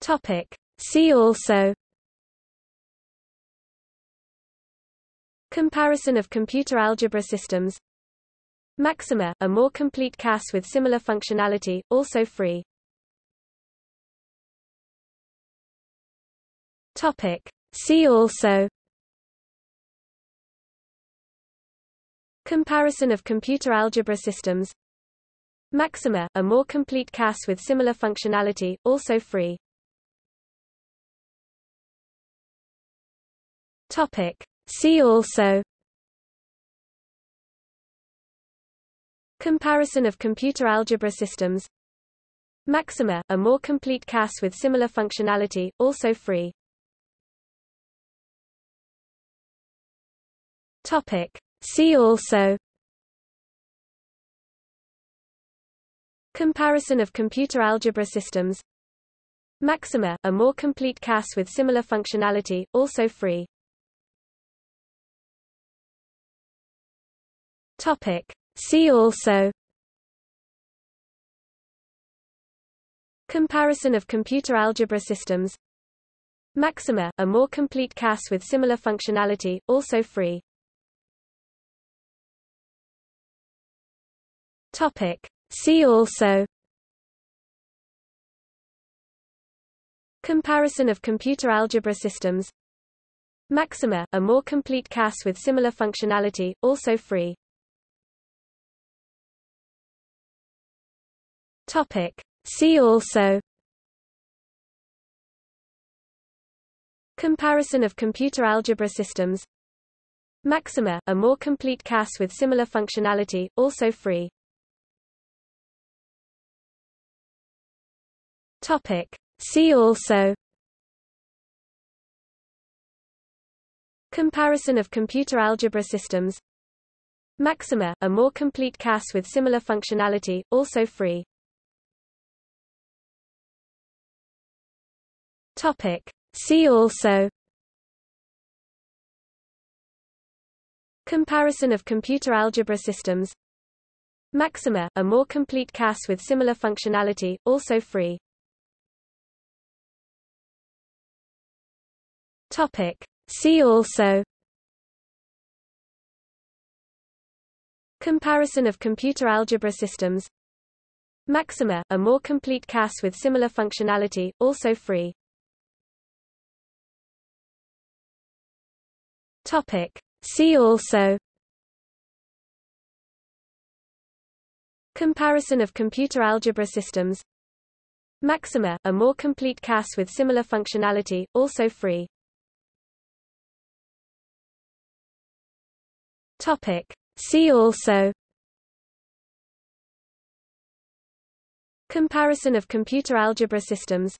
Topic. See also Comparison of computer algebra systems Maxima, a more complete CAS with similar functionality, also free. Topic. See also Comparison of computer algebra systems Maxima, a more complete CAS with similar functionality, also free. Topic. See also Comparison of computer algebra systems Maxima, a more complete CAS with similar functionality, also free. Topic. See also Comparison of computer algebra systems Maxima, a more complete CAS with similar functionality, also free. Topic. See also Comparison of computer algebra systems Maxima, a more complete CAS with similar functionality, also free. Topic. See also Comparison of computer algebra systems Maxima, a more complete CAS with similar functionality, also free. Topic. See also Comparison of computer algebra systems Maxima, a more complete CAS with similar functionality, also free. Topic. See also Comparison of computer algebra systems Maxima, a more complete CAS with similar functionality, also free. Topic. See also Comparison of computer algebra systems Maxima, a more complete CAS with similar functionality, also free. Topic. See also Comparison of computer algebra systems Maxima, a more complete CAS with similar functionality, also free. Topic. See also Comparison of computer algebra systems Maxima, a more complete CAS with similar functionality, also free. Topic. See also Comparison of computer algebra systems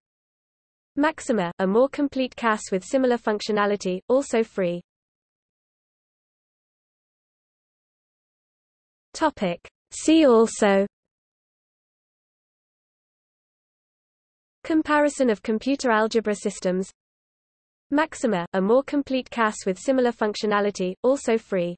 Maxima, a more complete CAS with similar functionality, also free. Topic. See also Comparison of computer algebra systems Maxima, a more complete CAS with similar functionality, also free.